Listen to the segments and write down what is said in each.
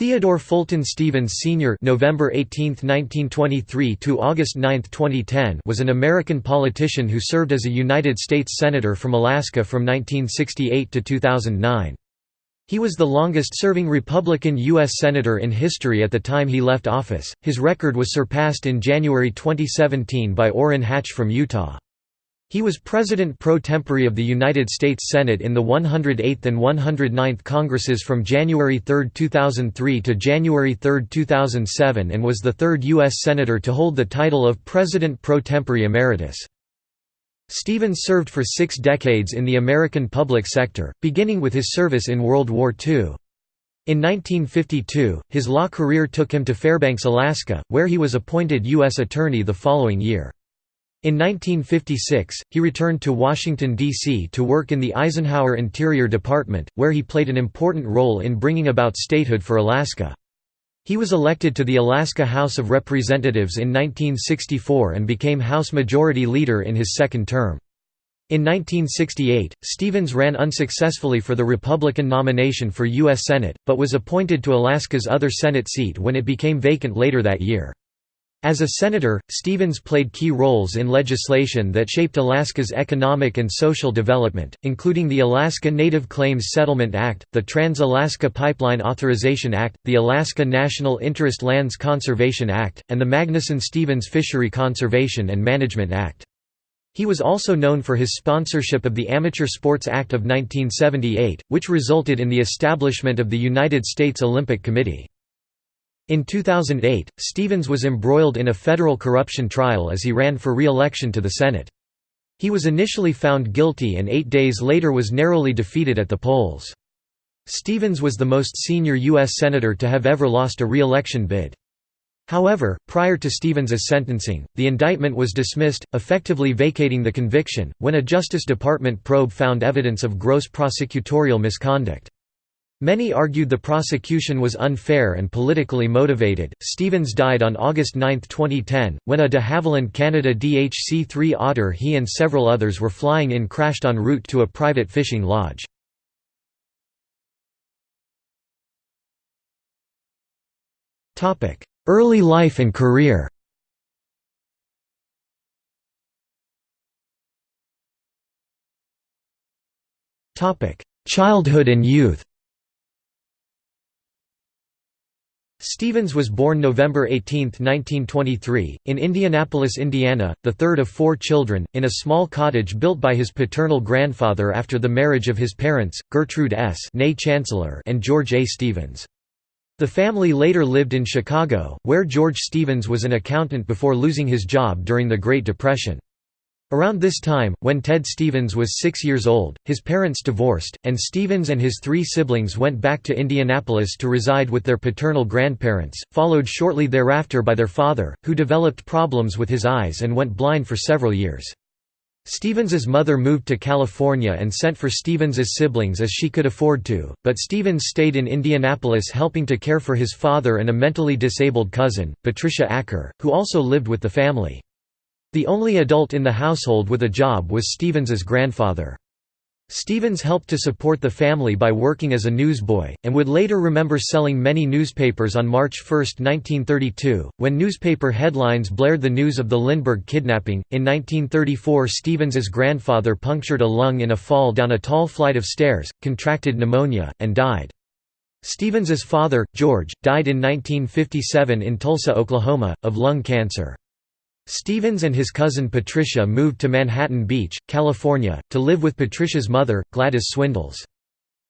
Theodore Fulton Stevens Sr. (November 18, 1923 to August 9, 2010) was an American politician who served as a United States senator from Alaska from 1968 to 2009. He was the longest-serving Republican U.S. senator in history at the time he left office. His record was surpassed in January 2017 by Orrin Hatch from Utah. He was President pro tempore of the United States Senate in the 108th and 109th Congresses from January 3, 2003 to January 3, 2007 and was the third U.S. Senator to hold the title of President pro tempore emeritus. Stevens served for six decades in the American public sector, beginning with his service in World War II. In 1952, his law career took him to Fairbanks, Alaska, where he was appointed U.S. Attorney the following year. In 1956, he returned to Washington, D.C. to work in the Eisenhower Interior Department, where he played an important role in bringing about statehood for Alaska. He was elected to the Alaska House of Representatives in 1964 and became House Majority Leader in his second term. In 1968, Stevens ran unsuccessfully for the Republican nomination for U.S. Senate, but was appointed to Alaska's other Senate seat when it became vacant later that year. As a senator, Stevens played key roles in legislation that shaped Alaska's economic and social development, including the Alaska Native Claims Settlement Act, the Trans-Alaska Pipeline Authorization Act, the Alaska National Interest Lands Conservation Act, and the Magnuson-Stevens Fishery Conservation and Management Act. He was also known for his sponsorship of the Amateur Sports Act of 1978, which resulted in the establishment of the United States Olympic Committee. In 2008, Stevens was embroiled in a federal corruption trial as he ran for re-election to the Senate. He was initially found guilty and eight days later was narrowly defeated at the polls. Stevens was the most senior U.S. Senator to have ever lost a re-election bid. However, prior to Stevens's sentencing, the indictment was dismissed, effectively vacating the conviction, when a Justice Department probe found evidence of gross prosecutorial misconduct. Many argued the prosecution was unfair and politically motivated. Stevens died on August 9, 2010, when a de Havilland Canada DHC 3 Otter he and several others were flying in crashed en route to a private fishing lodge. Early life and career Childhood and youth Stevens was born November 18, 1923, in Indianapolis, Indiana, the third of four children, in a small cottage built by his paternal grandfather after the marriage of his parents, Gertrude S. Chancellor and George A. Stevens. The family later lived in Chicago, where George Stevens was an accountant before losing his job during the Great Depression. Around this time, when Ted Stevens was six years old, his parents divorced, and Stevens and his three siblings went back to Indianapolis to reside with their paternal grandparents, followed shortly thereafter by their father, who developed problems with his eyes and went blind for several years. Stevens's mother moved to California and sent for Stevens's siblings as she could afford to, but Stevens stayed in Indianapolis helping to care for his father and a mentally disabled cousin, Patricia Acker, who also lived with the family. The only adult in the household with a job was Stevens's grandfather. Stevens helped to support the family by working as a newsboy, and would later remember selling many newspapers on March 1, 1932, when newspaper headlines blared the news of the Lindbergh kidnapping. In 1934, Stevens's grandfather punctured a lung in a fall down a tall flight of stairs, contracted pneumonia, and died. Stevens's father, George, died in 1957 in Tulsa, Oklahoma, of lung cancer. Stevens and his cousin Patricia moved to Manhattan Beach, California, to live with Patricia's mother, Gladys Swindells.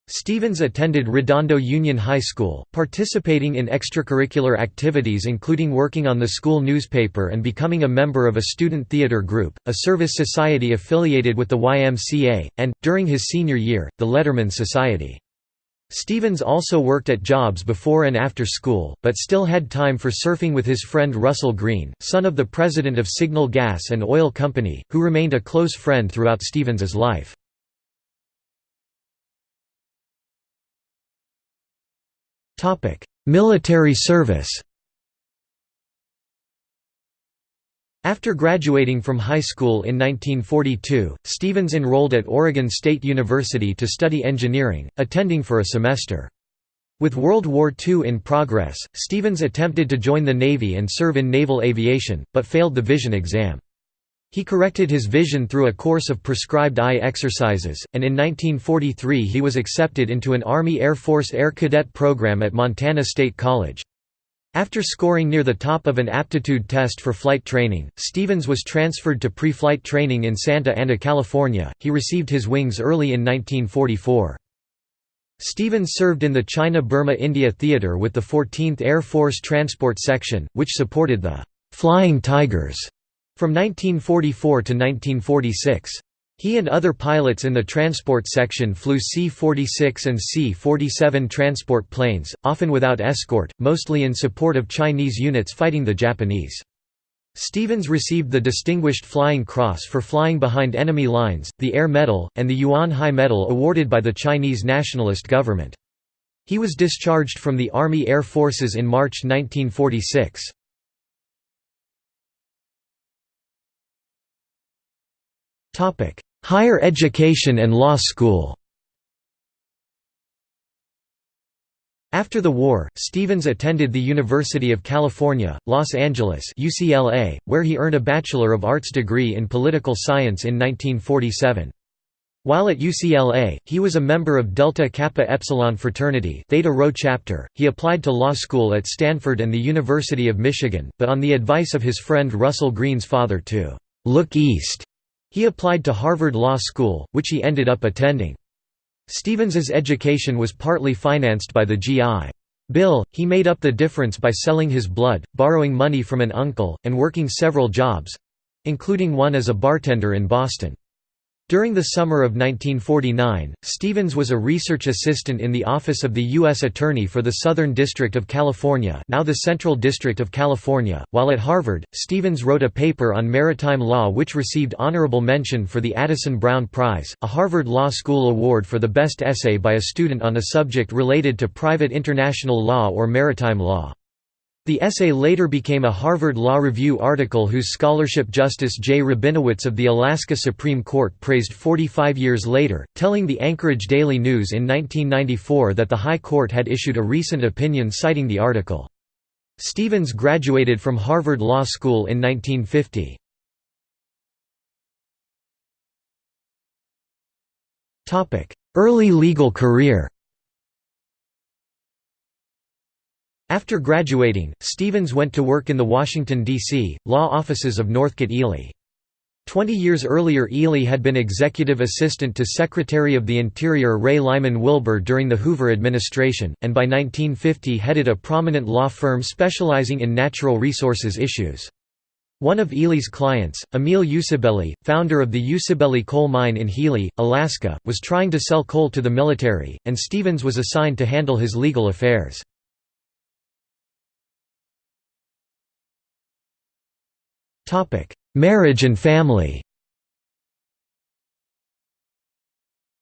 Stevens attended Redondo Union High School, participating in extracurricular activities including working on the school newspaper and becoming a member of a student theater group, a service society affiliated with the YMCA, and, during his senior year, the Letterman Society. Stevens also worked at jobs before and after school, but still had time for surfing with his friend Russell Green, son of the president of Signal Gas and Oil Company, who remained a close friend throughout Stevens's life. Military service After graduating from high school in 1942, Stevens enrolled at Oregon State University to study engineering, attending for a semester. With World War II in progress, Stevens attempted to join the Navy and serve in naval aviation, but failed the vision exam. He corrected his vision through a course of prescribed eye exercises, and in 1943 he was accepted into an Army Air Force Air Cadet program at Montana State College. After scoring near the top of an aptitude test for flight training, Stevens was transferred to pre-flight training in Santa Ana, California. He received his wings early in 1944. Stevens served in the China-Burma-India Theater with the 14th Air Force Transport Section, which supported the «Flying Tigers» from 1944 to 1946. He and other pilots in the transport section flew C-46 and C-47 transport planes, often without escort, mostly in support of Chinese units fighting the Japanese. Stevens received the Distinguished Flying Cross for flying behind enemy lines, the Air Medal, and the Yuan Hai Medal awarded by the Chinese nationalist government. He was discharged from the Army Air Forces in March 1946. Higher education and law school After the war, Stevens attended the University of California, Los Angeles UCLA, where he earned a Bachelor of Arts degree in Political Science in 1947. While at UCLA, he was a member of Delta Kappa Epsilon fraternity Theta Rho chapter. He applied to law school at Stanford and the University of Michigan, but on the advice of his friend Russell Green's father to «look east», he applied to Harvard Law School, which he ended up attending. Stevens's education was partly financed by the GI. Bill, he made up the difference by selling his blood, borrowing money from an uncle, and working several jobs—including one as a bartender in Boston. During the summer of 1949, Stevens was a research assistant in the Office of the U.S. Attorney for the Southern District of California now the Central District of California. While at Harvard, Stevens wrote a paper on maritime law which received honorable mention for the Addison Brown Prize, a Harvard Law School award for the best essay by a student on a subject related to private international law or maritime law. The essay later became a Harvard Law Review article whose scholarship Justice Jay Rabinowitz of the Alaska Supreme Court praised 45 years later, telling the Anchorage Daily News in 1994 that the High Court had issued a recent opinion citing the article. Stevens graduated from Harvard Law School in 1950. Early legal career After graduating, Stevens went to work in the Washington, D.C., law offices of Northcutt Ely. Twenty years earlier Ely had been executive assistant to Secretary of the Interior Ray Lyman Wilbur during the Hoover administration, and by 1950 headed a prominent law firm specializing in natural resources issues. One of Ely's clients, Emil Usibelli, founder of the Usibelli coal mine in Healy, Alaska, was trying to sell coal to the military, and Stevens was assigned to handle his legal affairs. Marriage and family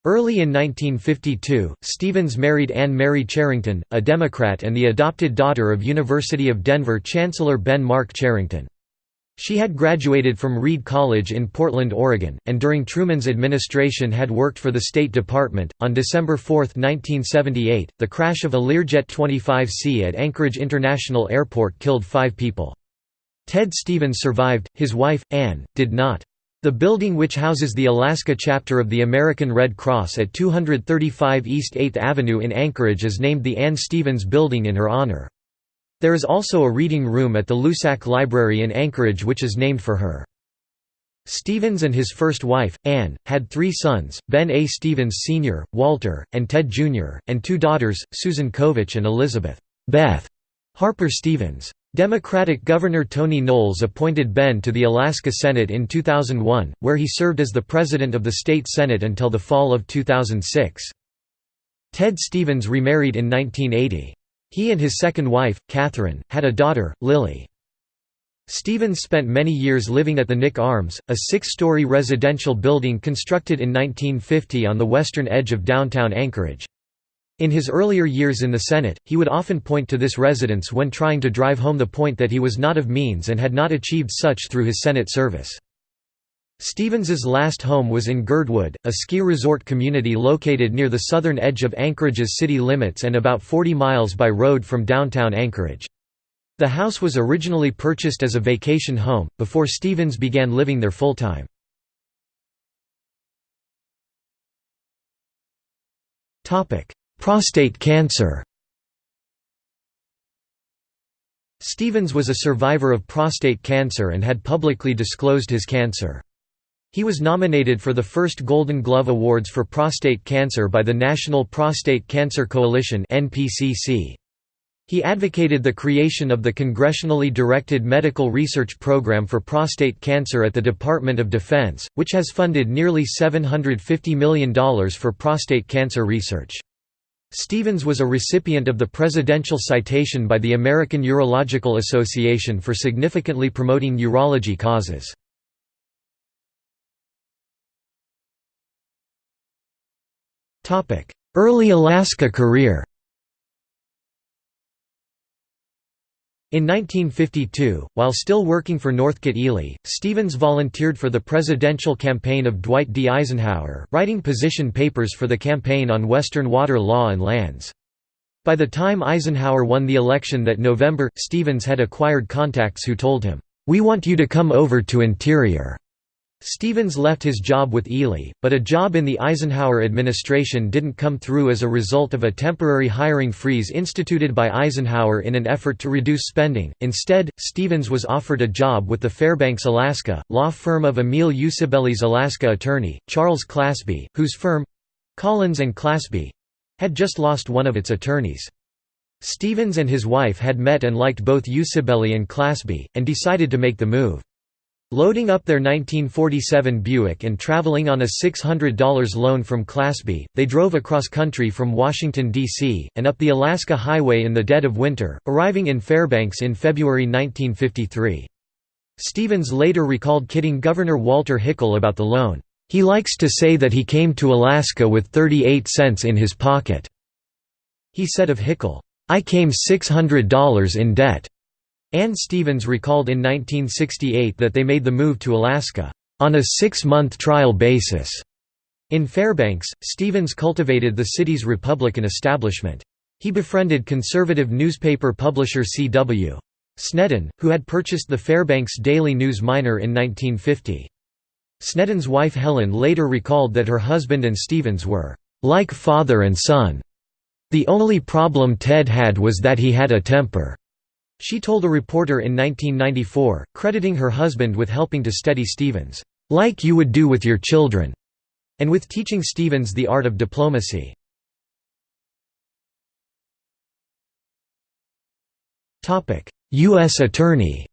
Early in 1952, Stevens married Anne Mary Cherrington, a Democrat and the adopted daughter of University of Denver Chancellor Ben Mark Cherrington. She had graduated from Reed College in Portland, Oregon, and during Truman's administration had worked for the State Department. On December 4, 1978, the crash of a Learjet 25C at Anchorage International Airport killed five people. Ted Stevens survived, his wife, Anne, did not. The building which houses the Alaska chapter of the American Red Cross at 235 East 8th Avenue in Anchorage is named the Anne Stevens Building in her honor. There is also a reading room at the Loussac Library in Anchorage which is named for her. Stevens and his first wife, Anne, had three sons, Ben A. Stevens Sr., Walter, and Ted Jr., and two daughters, Susan Covich and Elizabeth Beth Harper Stevens. Democratic Governor Tony Knowles appointed Ben to the Alaska Senate in 2001, where he served as the president of the state senate until the fall of 2006. Ted Stevens remarried in 1980. He and his second wife, Catherine, had a daughter, Lily. Stevens spent many years living at the Nick Arms, a six-story residential building constructed in 1950 on the western edge of downtown Anchorage. In his earlier years in the Senate, he would often point to this residence when trying to drive home the point that he was not of means and had not achieved such through his Senate service. Stevens's last home was in Girdwood, a ski resort community located near the southern edge of Anchorage's city limits and about 40 miles by road from downtown Anchorage. The house was originally purchased as a vacation home, before Stevens began living there full-time. Prostate cancer Stevens was a survivor of prostate cancer and had publicly disclosed his cancer. He was nominated for the first Golden Glove Awards for prostate cancer by the National Prostate Cancer Coalition He advocated the creation of the congressionally directed medical research program for prostate cancer at the Department of Defense, which has funded nearly $750 million for prostate cancer research. Stevens was a recipient of the Presidential Citation by the American Urological Association for significantly promoting urology causes. Early Alaska career In 1952, while still working for Northcutt Ely, Stevens volunteered for the presidential campaign of Dwight D. Eisenhower, writing position papers for the campaign on Western water law and lands. By the time Eisenhower won the election that November, Stevens had acquired contacts who told him, "'We want you to come over to Interior. Stevens left his job with Ely, but a job in the Eisenhower administration didn't come through as a result of a temporary hiring freeze instituted by Eisenhower in an effort to reduce spending. Instead, Stevens was offered a job with the Fairbanks, Alaska, law firm of Emil Usibelli's Alaska attorney, Charles Clasby, whose firm Collins and Clasby had just lost one of its attorneys. Stevens and his wife had met and liked both Usibeli and Clasby, and decided to make the move. Loading up their 1947 Buick and traveling on a $600 loan from Clasby, they drove across country from Washington, D.C., and up the Alaska Highway in the dead of winter, arriving in Fairbanks in February 1953. Stevens later recalled kidding Governor Walter Hickel about the loan, "...he likes to say that he came to Alaska with 38 cents in his pocket." He said of Hickel, "...I came $600 in debt." Ann Stevens recalled in 1968 that they made the move to Alaska, "...on a six-month trial basis." In Fairbanks, Stevens cultivated the city's Republican establishment. He befriended conservative newspaper publisher C.W. Snedden, who had purchased the Fairbanks Daily News Miner in 1950. Snedden's wife Helen later recalled that her husband and Stevens were, "...like father and son. The only problem Ted had was that he had a temper." She told a reporter in 1994, crediting her husband with helping to steady Stevens, "...like you would do with your children," and with teaching Stevens the art of diplomacy. U.S. Attorney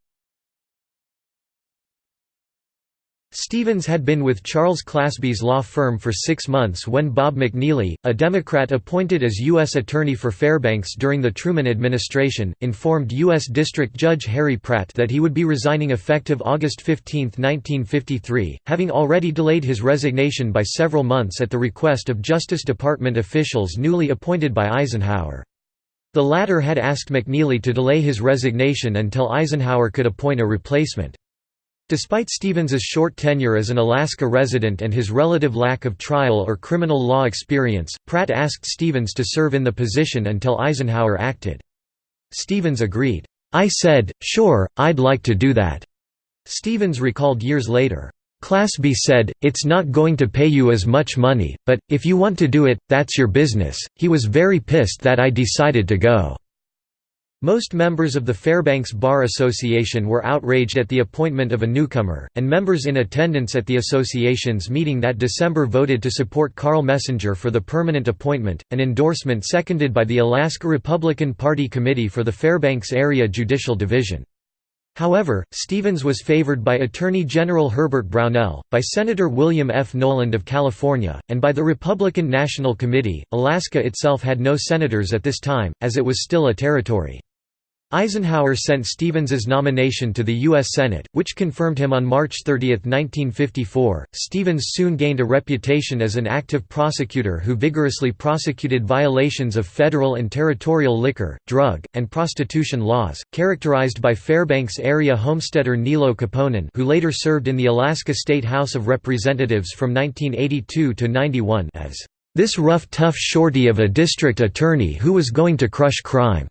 Stevens had been with Charles Clasby's law firm for six months when Bob McNeely, a Democrat appointed as U.S. Attorney for Fairbanks during the Truman administration, informed U.S. District Judge Harry Pratt that he would be resigning effective August 15, 1953, having already delayed his resignation by several months at the request of Justice Department officials newly appointed by Eisenhower. The latter had asked McNeely to delay his resignation until Eisenhower could appoint a replacement. Despite Stevens's short tenure as an Alaska resident and his relative lack of trial or criminal law experience, Pratt asked Stevens to serve in the position until Eisenhower acted. Stevens agreed. I said, sure, I'd like to do that. Stevens recalled years later. Clasby said, it's not going to pay you as much money, but, if you want to do it, that's your business. He was very pissed that I decided to go. Most members of the Fairbanks Bar Association were outraged at the appointment of a newcomer, and members in attendance at the association's meeting that December voted to support Carl Messenger for the permanent appointment, an endorsement seconded by the Alaska Republican Party Committee for the Fairbanks Area Judicial Division. However, Stevens was favored by Attorney General Herbert Brownell, by Senator William F. Knowland of California, and by the Republican National Committee. Alaska itself had no senators at this time, as it was still a territory. Eisenhower sent Stevens's nomination to the U.S. Senate, which confirmed him on March 30, 1954. Stevens soon gained a reputation as an active prosecutor who vigorously prosecuted violations of federal and territorial liquor, drug, and prostitution laws, characterized by Fairbanks area homesteader Niilo Koponen, who later served in the Alaska State House of Representatives from 1982 to 91 as this rough tough shorty of a district attorney who was going to crush crime.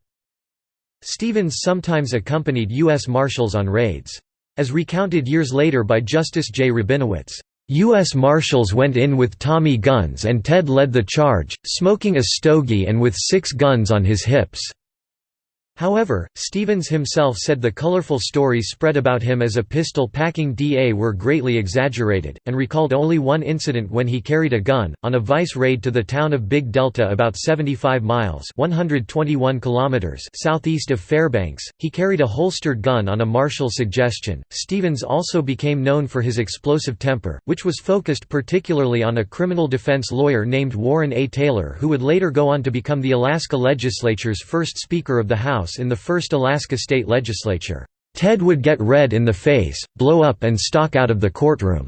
Stevens sometimes accompanied U.S. Marshals on raids. As recounted years later by Justice Jay Rabinowitz, U.S. Marshals went in with Tommy guns and Ted led the charge, smoking a stogie and with six guns on his hips. However, Stevens himself said the colorful stories spread about him as a pistol-packing DA were greatly exaggerated, and recalled only one incident when he carried a gun, on a vice raid to the town of Big Delta about 75 miles 121 kilometers southeast of Fairbanks. He carried a holstered gun on a marshal suggestion. Stevens also became known for his explosive temper, which was focused particularly on a criminal defense lawyer named Warren A. Taylor who would later go on to become the Alaska legislature's first Speaker of the House House in the first Alaska state legislature. Ted would get red in the face, blow up and stalk out of the courtroom.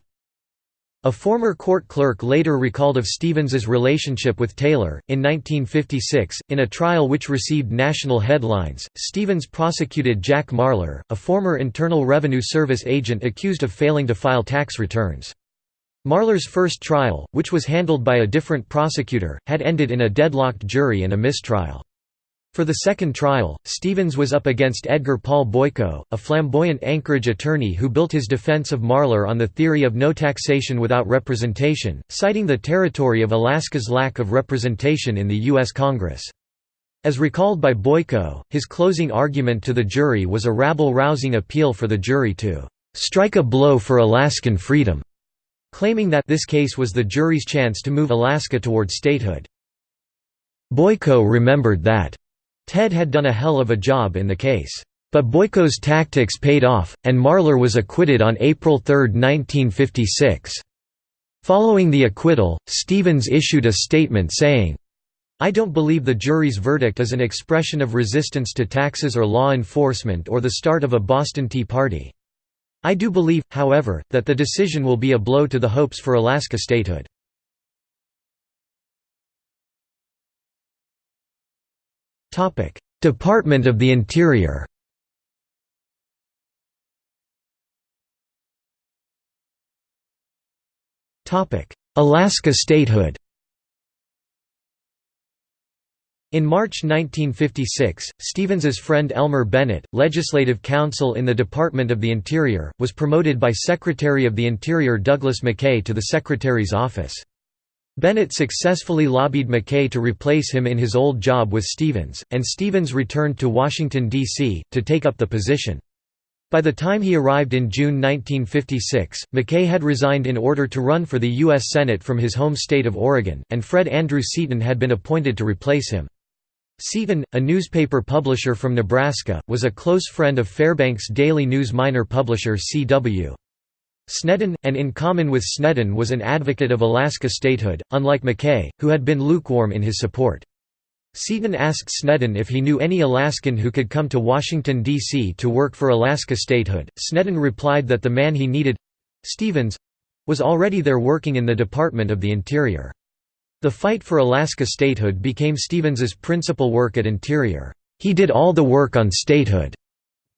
A former court clerk later recalled of Stevens's relationship with Taylor. In 1956, in a trial which received national headlines, Stevens prosecuted Jack Marler, a former Internal Revenue Service agent accused of failing to file tax returns. Marler's first trial, which was handled by a different prosecutor, had ended in a deadlocked jury and a mistrial. For the second trial, Stevens was up against Edgar Paul Boyko, a flamboyant Anchorage attorney who built his defense of Marler on the theory of no taxation without representation, citing the territory of Alaska's lack of representation in the U.S. Congress. As recalled by Boyko, his closing argument to the jury was a rabble-rousing appeal for the jury to "...strike a blow for Alaskan freedom", claiming that this case was the jury's chance to move Alaska toward statehood. Boyko remembered that Ted had done a hell of a job in the case. But Boyko's tactics paid off, and Marler was acquitted on April 3, 1956. Following the acquittal, Stevens issued a statement saying, I don't believe the jury's verdict is an expression of resistance to taxes or law enforcement or the start of a Boston Tea Party. I do believe, however, that the decision will be a blow to the hopes for Alaska statehood. Department of the Interior Alaska statehood In March 1956, Stevens's friend Elmer Bennett, legislative counsel in the Department of the Interior, was promoted by Secretary of the Interior Douglas McKay to the Secretary's office. Bennett successfully lobbied McKay to replace him in his old job with Stevens, and Stevens returned to Washington, D.C., to take up the position. By the time he arrived in June 1956, McKay had resigned in order to run for the U.S. Senate from his home state of Oregon, and Fred Andrew Seaton had been appointed to replace him. Seaton, a newspaper publisher from Nebraska, was a close friend of Fairbanks Daily News Miner publisher C.W. Snedden, and in common with Snedden was an advocate of Alaska statehood, unlike McKay, who had been lukewarm in his support. Seaton asked Snedden if he knew any Alaskan who could come to Washington, D.C. to work for Alaska statehood. Snedden replied that the man he needed—Stevens—was already there working in the Department of the Interior. The fight for Alaska statehood became Stevens's principal work at Interior. He did all the work on statehood.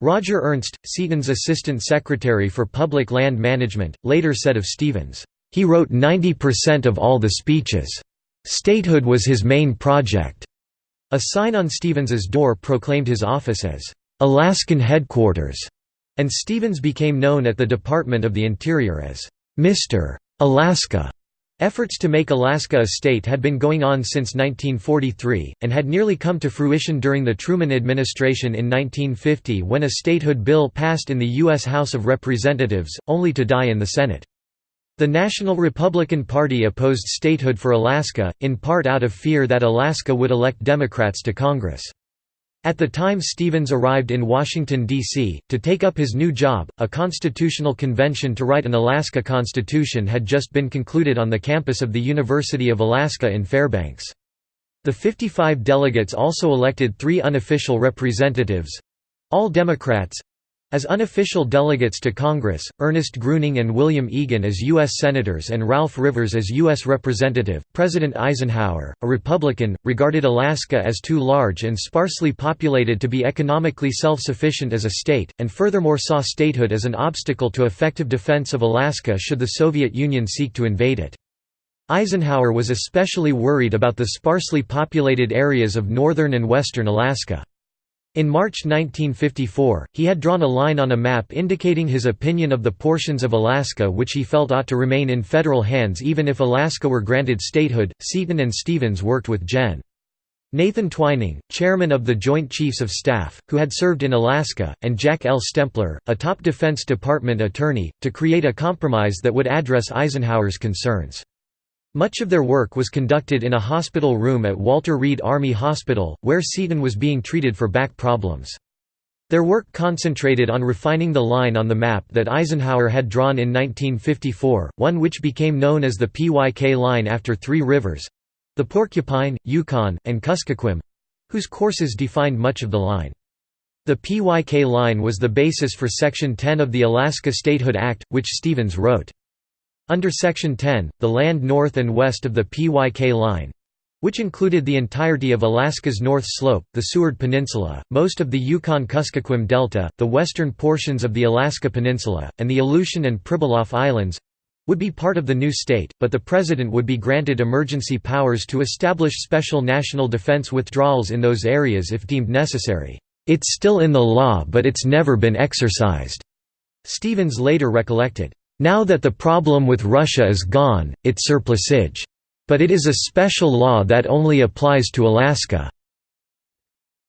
Roger Ernst, Seaton's assistant secretary for public land management, later said of Stevens, "...he wrote 90% of all the speeches. Statehood was his main project." A sign on Stevens's door proclaimed his office as, "...Alaskan headquarters", and Stevens became known at the Department of the Interior as, "...Mr. Alaska". Efforts to make Alaska a state had been going on since 1943, and had nearly come to fruition during the Truman administration in 1950 when a statehood bill passed in the U.S. House of Representatives, only to die in the Senate. The National Republican Party opposed statehood for Alaska, in part out of fear that Alaska would elect Democrats to Congress. At the time Stevens arrived in Washington, D.C., to take up his new job, a constitutional convention to write an Alaska Constitution had just been concluded on the campus of the University of Alaska in Fairbanks. The 55 delegates also elected three unofficial representatives All Democrats, as unofficial delegates to Congress, Ernest Gruening and William Egan as U.S. Senators and Ralph Rivers as U.S. Representative, President Eisenhower, a Republican, regarded Alaska as too large and sparsely populated to be economically self-sufficient as a state, and furthermore saw statehood as an obstacle to effective defense of Alaska should the Soviet Union seek to invade it. Eisenhower was especially worried about the sparsely populated areas of northern and western Alaska. In March 1954, he had drawn a line on a map indicating his opinion of the portions of Alaska which he felt ought to remain in federal hands even if Alaska were granted statehood. Seaton and Stevens worked with Gen. Nathan Twining, chairman of the Joint Chiefs of Staff, who had served in Alaska, and Jack L. Stempler, a top Defense Department attorney, to create a compromise that would address Eisenhower's concerns. Much of their work was conducted in a hospital room at Walter Reed Army Hospital, where Seaton was being treated for back problems. Their work concentrated on refining the line on the map that Eisenhower had drawn in 1954, one which became known as the PYK line after three rivers—the Porcupine, Yukon, and Kuskokwim—whose courses defined much of the line. The PYK line was the basis for Section 10 of the Alaska Statehood Act, which Stevens wrote. Under Section 10, the land north and west of the PYK line which included the entirety of Alaska's North Slope, the Seward Peninsula, most of the Yukon-Kuskokwim Delta, the western portions of the Alaska Peninsula, and the Aleutian and Pribilof Islands—would be part of the new state, but the President would be granted emergency powers to establish special national defense withdrawals in those areas if deemed necessary. It's still in the law but it's never been exercised, Stevens later recollected. Now that the problem with Russia is gone, it's surplusage. But it is a special law that only applies to Alaska."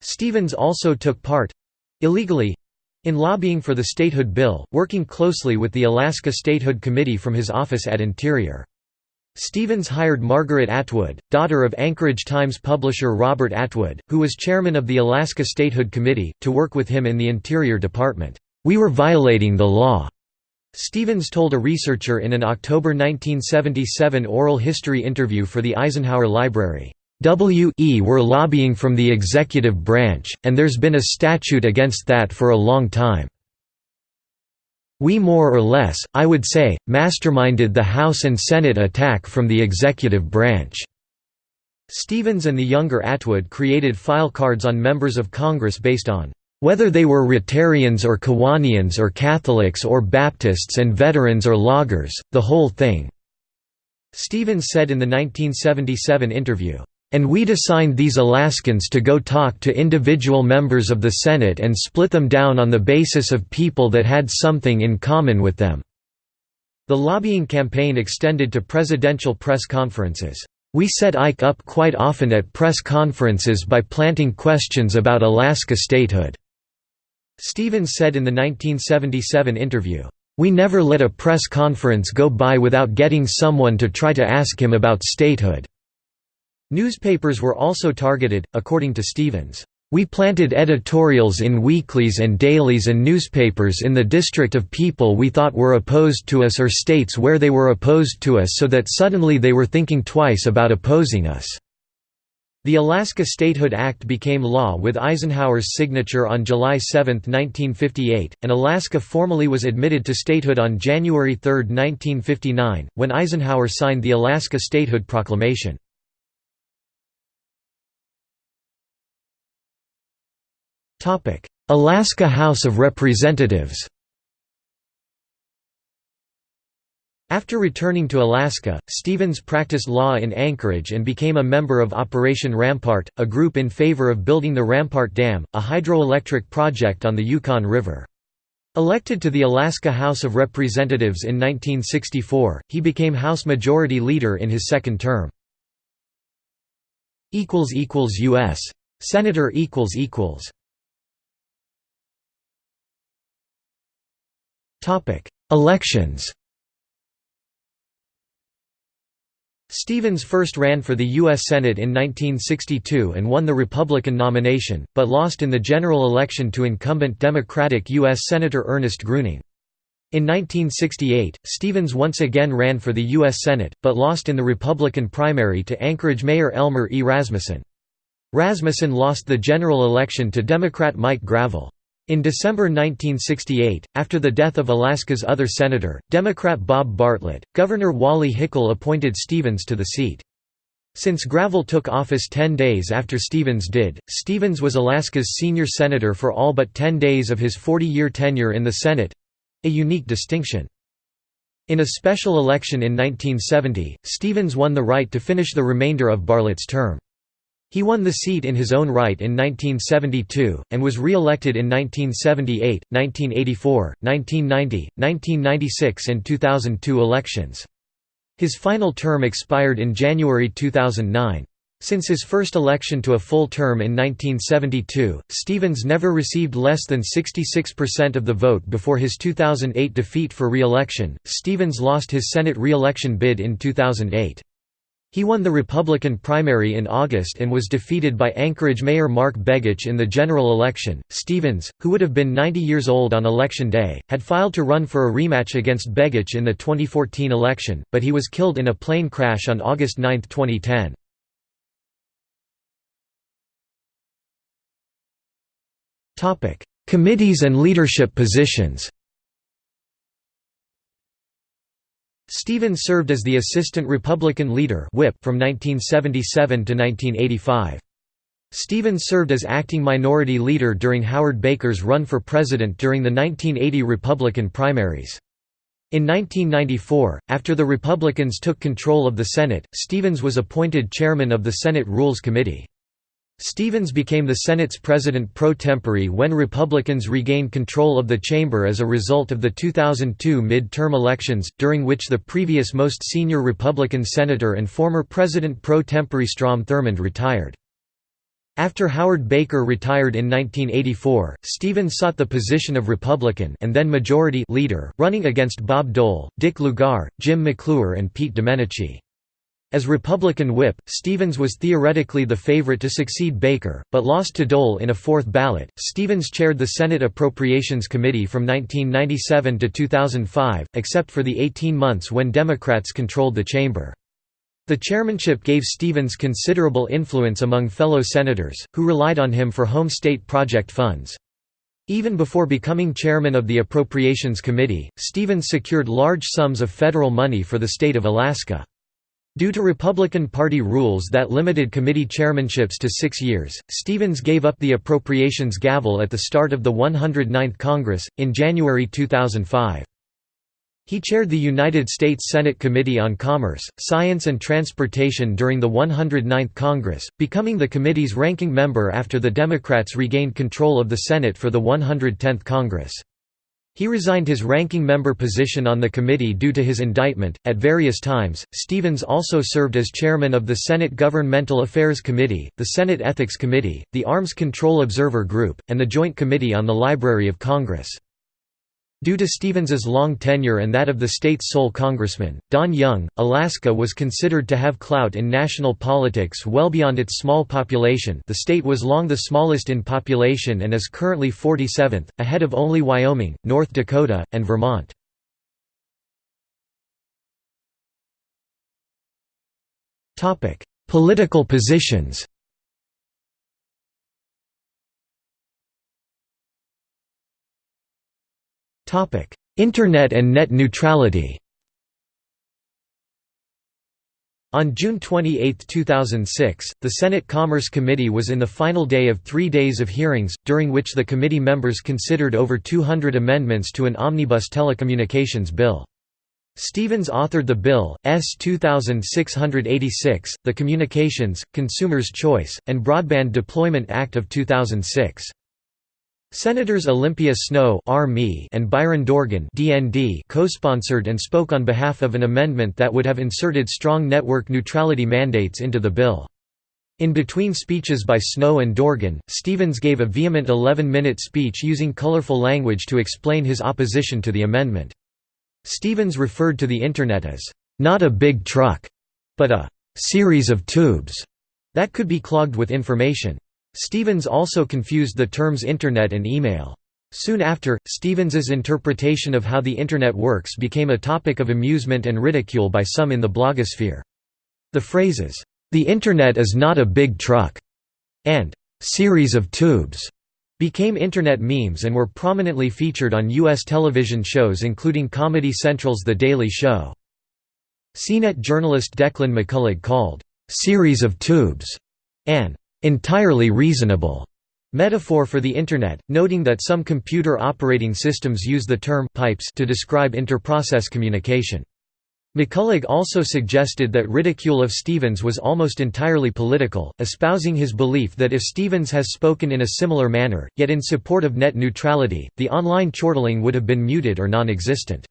Stevens also took part—illegally, in lobbying for the statehood bill, working closely with the Alaska Statehood Committee from his office at Interior. Stevens hired Margaret Atwood, daughter of Anchorage Times publisher Robert Atwood, who was chairman of the Alaska Statehood Committee, to work with him in the Interior Department. We were violating the law. Stevens told a researcher in an October 1977 oral history interview for the Eisenhower Library, "W.E. were lobbying from the executive branch, and there's been a statute against that for a long time. We more or less, I would say, masterminded the House and Senate attack from the executive branch." Stevens and the younger Atwood created file cards on members of Congress based on whether they were Rotarians or Kiwanians or Catholics or Baptists and veterans or loggers, the whole thing." Stevens said in the 1977 interview, "...and we'd assigned these Alaskans to go talk to individual members of the Senate and split them down on the basis of people that had something in common with them." The lobbying campaign extended to presidential press conferences. We set Ike up quite often at press conferences by planting questions about Alaska statehood. Stevens said in the 1977 interview, "...we never let a press conference go by without getting someone to try to ask him about statehood." Newspapers were also targeted, according to Stevens. We planted editorials in weeklies and dailies and newspapers in the district of people we thought were opposed to us or states where they were opposed to us so that suddenly they were thinking twice about opposing us. The Alaska Statehood Act became law with Eisenhower's signature on July 7, 1958, and Alaska formally was admitted to statehood on January 3, 1959, when Eisenhower signed the Alaska Statehood Proclamation. Alaska House of Representatives After returning to Alaska, Stevens practiced law in Anchorage and became a member of Operation Rampart, a group in favor of building the Rampart Dam, a hydroelectric project on the Yukon River. Elected to the Alaska House of Representatives in 1964, he became House Majority Leader in his second term. U.S. Senator Elections Stevens first ran for the U.S. Senate in 1962 and won the Republican nomination, but lost in the general election to incumbent Democratic U.S. Senator Ernest Gruening. In 1968, Stevens once again ran for the U.S. Senate, but lost in the Republican primary to Anchorage Mayor Elmer E. Rasmussen. Rasmussen lost the general election to Democrat Mike Gravel. In December 1968, after the death of Alaska's other senator, Democrat Bob Bartlett, Governor Wally Hickel appointed Stevens to the seat. Since Gravel took office 10 days after Stevens did, Stevens was Alaska's senior senator for all but 10 days of his 40-year tenure in the Senate—a unique distinction. In a special election in 1970, Stevens won the right to finish the remainder of Bartlett's term. He won the seat in his own right in 1972, and was re-elected in 1978, 1984, 1990, 1996 and 2002 elections. His final term expired in January 2009. Since his first election to a full term in 1972, Stevens never received less than 66% of the vote before his 2008 defeat for re-election. Stevens lost his Senate re-election bid in 2008. He won the Republican primary in August and was defeated by Anchorage Mayor Mark Begich in the general election. Stevens, who would have been 90 years old on election day, had filed to run for a rematch against Begich in the 2014 election, but he was killed in a plane crash on August 9, 2010. Topic: Committees and leadership positions. Stevens served as the Assistant Republican Leader whip from 1977 to 1985. Stevens served as acting minority leader during Howard Baker's run for president during the 1980 Republican primaries. In 1994, after the Republicans took control of the Senate, Stevens was appointed chairman of the Senate Rules Committee. Stevens became the Senate's president pro tempore when Republicans regained control of the chamber as a result of the 2002 mid-term elections, during which the previous most senior Republican senator and former president pro tempore Strom Thurmond retired. After Howard Baker retired in 1984, Stevens sought the position of Republican and then Majority Leader, running against Bob Dole, Dick Lugar, Jim McClure and Pete Domenici. As Republican whip, Stevens was theoretically the favorite to succeed Baker, but lost to Dole in a fourth ballot. Stevens chaired the Senate Appropriations Committee from 1997 to 2005, except for the 18 months when Democrats controlled the chamber. The chairmanship gave Stevens considerable influence among fellow senators, who relied on him for home state project funds. Even before becoming chairman of the Appropriations Committee, Stevens secured large sums of federal money for the state of Alaska. Due to Republican Party rules that limited committee chairmanships to six years, Stevens gave up the appropriations gavel at the start of the 109th Congress, in January 2005. He chaired the United States Senate Committee on Commerce, Science and Transportation during the 109th Congress, becoming the committee's ranking member after the Democrats regained control of the Senate for the 110th Congress. He resigned his ranking member position on the committee due to his indictment. At various times, Stevens also served as chairman of the Senate Governmental Affairs Committee, the Senate Ethics Committee, the Arms Control Observer Group, and the Joint Committee on the Library of Congress. Due to Stevens's long tenure and that of the state's sole congressman, Don Young, Alaska was considered to have clout in national politics well beyond its small population the state was long the smallest in population and is currently 47th, ahead of only Wyoming, North Dakota, and Vermont. Political positions Internet and net neutrality On June 28, 2006, the Senate Commerce Committee was in the final day of three days of hearings, during which the committee members considered over 200 amendments to an omnibus telecommunications bill. Stevens authored the bill, S. 2686, the Communications, Consumers' Choice, and Broadband Deployment Act of 2006. Senators Olympia Snowe and Byron Dorgan co-sponsored and spoke on behalf of an amendment that would have inserted strong network neutrality mandates into the bill. In between speeches by Snowe and Dorgan, Stevens gave a vehement 11-minute speech using colorful language to explain his opposition to the amendment. Stevens referred to the Internet as, "...not a big truck," but a "...series of tubes," that could be clogged with information. Stevens also confused the terms Internet and email. Soon after, Stevens's interpretation of how the Internet works became a topic of amusement and ridicule by some in the blogosphere. The phrases, "'The Internet is not a big truck' and "'series of tubes' became Internet memes and were prominently featured on U.S. television shows including Comedy Central's The Daily Show. CNET journalist Declan McCullagh called, "'series of tubes' an "'entirely reasonable' metaphor for the Internet, noting that some computer operating systems use the term «pipes» to describe interprocess communication. McCullagh also suggested that ridicule of Stevens was almost entirely political, espousing his belief that if Stevens has spoken in a similar manner, yet in support of net neutrality, the online chortling would have been muted or non-existent.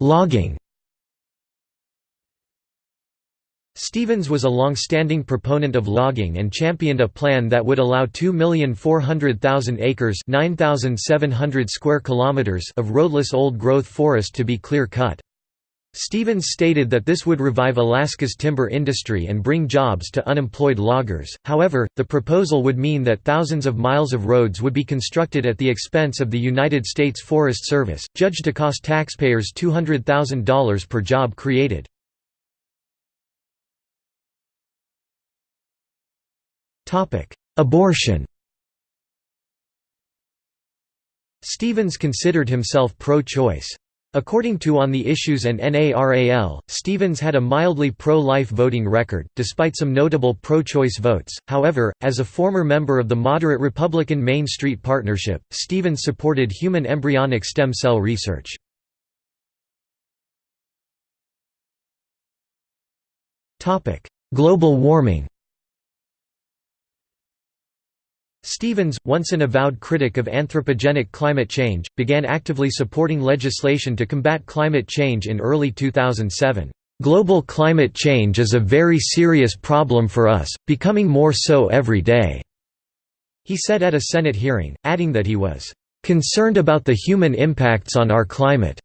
Logging Stevens was a long-standing proponent of logging and championed a plan that would allow 2,400,000 acres square kilometers of roadless old-growth forest to be clear-cut. Stevens stated that this would revive Alaska's timber industry and bring jobs to unemployed loggers, however, the proposal would mean that thousands of miles of roads would be constructed at the expense of the United States Forest Service, judged to cost taxpayers $200,000 per job created. Abortion Stevens considered himself pro-choice. According to On the Issues and NARAL, Stevens had a mildly pro-life voting record, despite some notable pro-choice votes. However, as a former member of the moderate Republican Main Street Partnership, Stevens supported human embryonic stem cell research. Global warming Stevens, once an avowed critic of anthropogenic climate change, began actively supporting legislation to combat climate change in early 2007. Global climate change is a very serious problem for us, becoming more so every day," he said at a Senate hearing, adding that he was, "...concerned about the human impacts on our climate."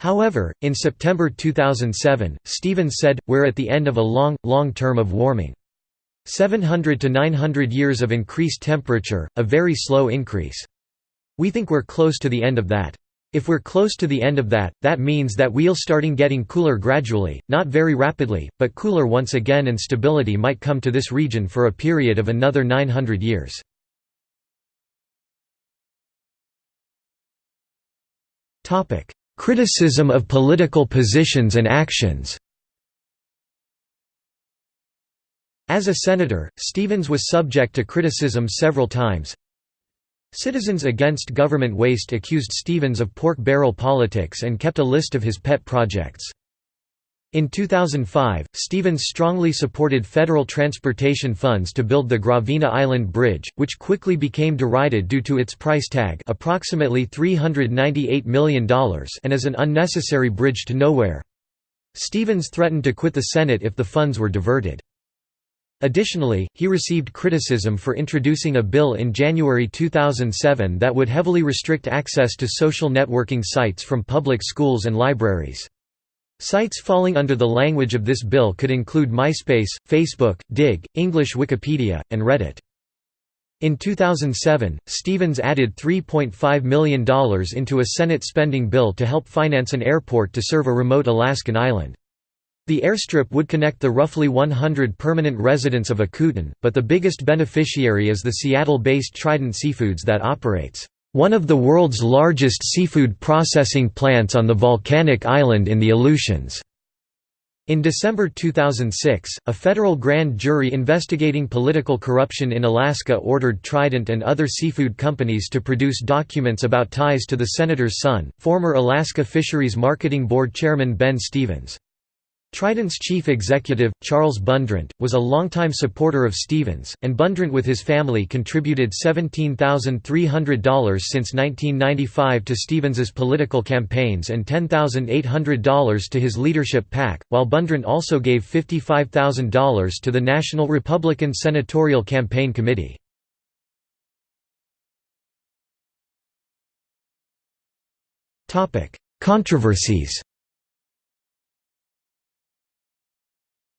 However, in September 2007, Stevens said, we're at the end of a long, long term of warming. 700 to 900 years of increased temperature, a very slow increase. We think we're close to the end of that. If we're close to the end of that, that means that we'll starting getting cooler gradually, not very rapidly, but cooler once again and stability might come to this region for a period of another 900 years. Criticism of political positions and actions As a senator, Stevens was subject to criticism several times. Citizens Against Government Waste accused Stevens of pork barrel politics and kept a list of his pet projects. In 2005, Stevens strongly supported federal transportation funds to build the Gravina Island Bridge, which quickly became derided due to its price tag approximately $398 million and as an unnecessary bridge to nowhere. Stevens threatened to quit the Senate if the funds were diverted. Additionally, he received criticism for introducing a bill in January 2007 that would heavily restrict access to social networking sites from public schools and libraries. Sites falling under the language of this bill could include MySpace, Facebook, Digg, English Wikipedia, and Reddit. In 2007, Stevens added $3.5 million into a Senate spending bill to help finance an airport to serve a remote Alaskan island. The airstrip would connect the roughly 100 permanent residents of Akutan, but the biggest beneficiary is the Seattle-based Trident Seafoods that operates one of the world's largest seafood processing plants on the volcanic island in the Aleutians. In December 2006, a federal grand jury investigating political corruption in Alaska ordered Trident and other seafood companies to produce documents about ties to the senator's son, former Alaska Fisheries Marketing Board Chairman Ben Stevens. Trident's chief executive, Charles Bundrant, was a longtime supporter of Stevens, and Bundrant with his family contributed $17,300 since 1995 to Stevens's political campaigns and $10,800 to his leadership PAC, while Bundrant also gave $55,000 to the National Republican Senatorial Campaign Committee. Controversies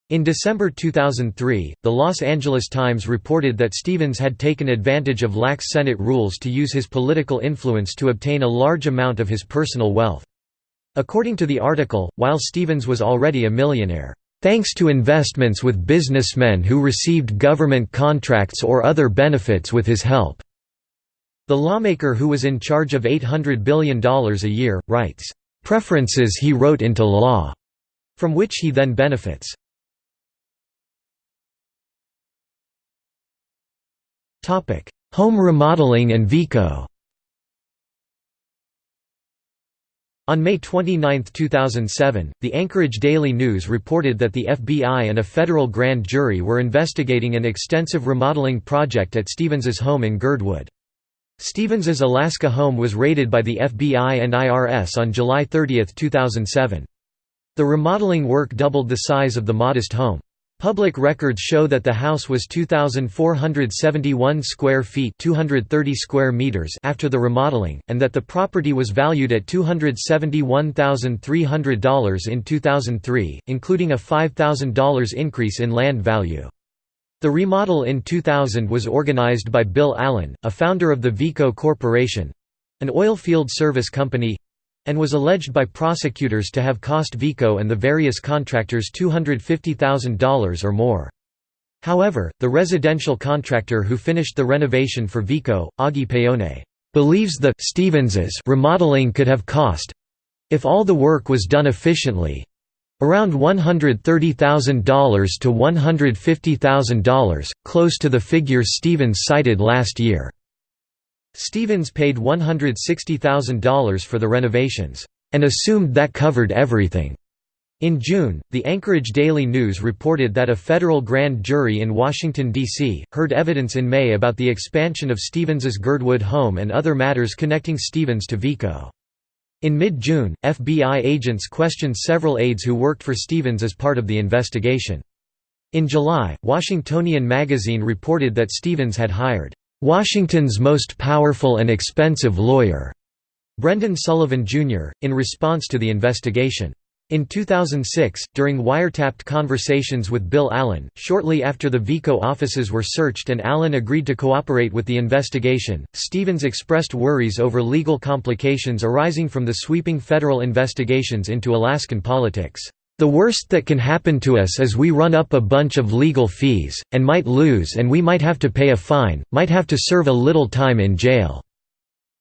In December 2003, the Los Angeles Times reported that Stevens had taken advantage of lax Senate rules to use his political influence to obtain a large amount of his personal wealth. According to the article, while Stevens was already a millionaire, thanks to investments with businessmen who received government contracts or other benefits with his help." The lawmaker who was in charge of $800 billion a year, writes, "...preferences he wrote into law," from which he then benefits. Home remodeling and VECO On May 29, 2007, the Anchorage Daily News reported that the FBI and a federal grand jury were investigating an extensive remodeling project at Stevens's home in Girdwood. Stevens's Alaska home was raided by the FBI and IRS on July 30, 2007. The remodeling work doubled the size of the modest home. Public records show that the house was 2471 square feet, 230 square meters after the remodeling and that the property was valued at $271,300 in 2003, including a $5,000 increase in land value. The remodel in 2000 was organized by Bill Allen, a founder of the VECO Corporation, an oil field service company and was alleged by prosecutors to have cost VECO and the various contractors $250,000 or more. However, the residential contractor who finished the renovation for VECO, Augie Paone, believes the Stevens's remodeling could have cost if all the work was done efficiently around $130,000 to $150,000, close to the figures Stevens cited last year. Stevens paid $160,000 for the renovations, and assumed that covered everything. In June, the Anchorage Daily News reported that a federal grand jury in Washington, D.C., heard evidence in May about the expansion of Stevens's Girdwood home and other matters connecting Stevens to VECO. In mid-June, FBI agents questioned several aides who worked for Stevens as part of the investigation. In July, Washingtonian magazine reported that Stevens had hired Washington's most powerful and expensive lawyer, Brendan Sullivan, Jr., in response to the investigation. In 2006, during wiretapped conversations with Bill Allen, shortly after the VECO offices were searched and Allen agreed to cooperate with the investigation, Stevens expressed worries over legal complications arising from the sweeping federal investigations into Alaskan politics. The worst that can happen to us is we run up a bunch of legal fees, and might lose and we might have to pay a fine, might have to serve a little time in jail.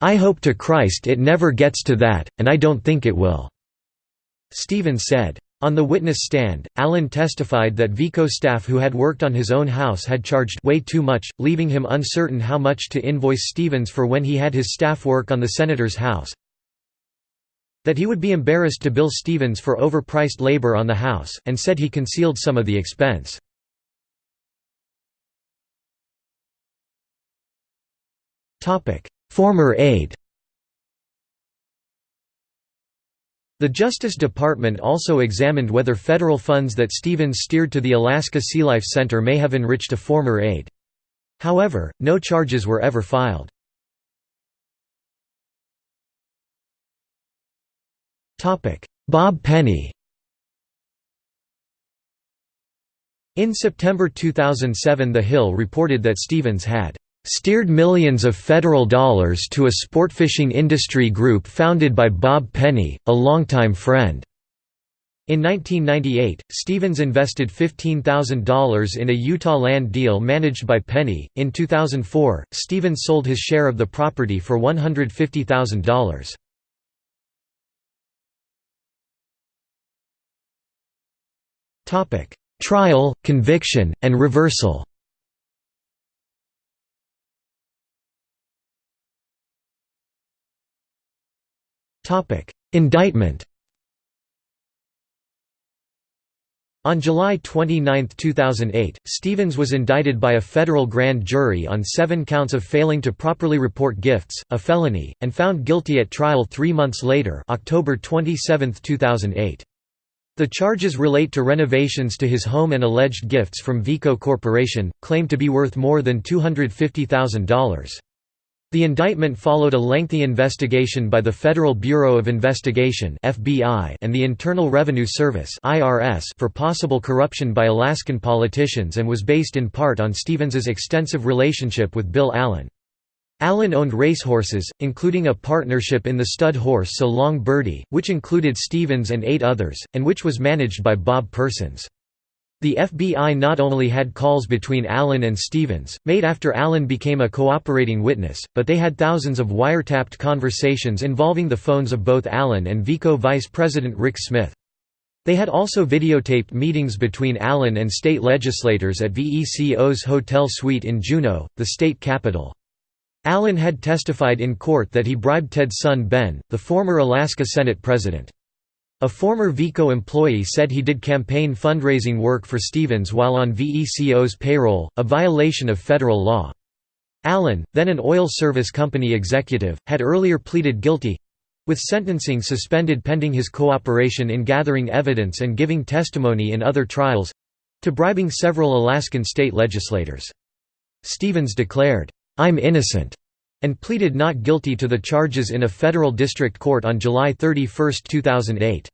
I hope to Christ it never gets to that, and I don't think it will." Stevens said. On the witness stand, Allen testified that VECO staff who had worked on his own house had charged way too much, leaving him uncertain how much to invoice Stevens for when he had his staff work on the senator's house that he would be embarrassed to bill Stevens for overpriced labor on the house, and said he concealed some of the expense. Former aide The Justice Department also examined whether federal funds that Stevens steered to the Alaska Sea Life Center may have enriched a former aide. However, no charges were ever filed. Bob Penney In September 2007 The Hill reported that Stevens had steered millions of federal dollars to a sportfishing industry group founded by Bob Penney, a longtime friend. In 1998, Stevens invested $15,000 in a Utah land deal managed by Penney. In 2004, Stevens sold his share of the property for $150,000. Trial, conviction, and reversal. Indictment. On July 29, 2008, Stevens was indicted by a federal grand jury on seven counts of failing to properly report gifts, a felony, and found guilty at trial three months later October 27, 2008. The charges relate to renovations to his home and alleged gifts from VECO Corporation, claimed to be worth more than $250,000. The indictment followed a lengthy investigation by the Federal Bureau of Investigation (FBI) and the Internal Revenue Service (IRS) for possible corruption by Alaskan politicians and was based in part on Stevens's extensive relationship with Bill Allen. Allen owned racehorses, including a partnership in the stud horse So Long Birdie, which included Stevens and eight others, and which was managed by Bob Persons. The FBI not only had calls between Allen and Stevens, made after Allen became a cooperating witness, but they had thousands of wiretapped conversations involving the phones of both Allen and VECO Vice President Rick Smith. They had also videotaped meetings between Allen and state legislators at VECO's hotel suite in Juneau, the state capital. Allen had testified in court that he bribed Ted's son Ben, the former Alaska Senate president. A former VECO employee said he did campaign fundraising work for Stevens while on VECO's payroll, a violation of federal law. Allen, then an oil service company executive, had earlier pleaded guilty—with sentencing suspended pending his cooperation in gathering evidence and giving testimony in other trials—to bribing several Alaskan state legislators. Stevens declared, "'I'm innocent' and pleaded not guilty to the charges in a federal district court on July 31, 2008.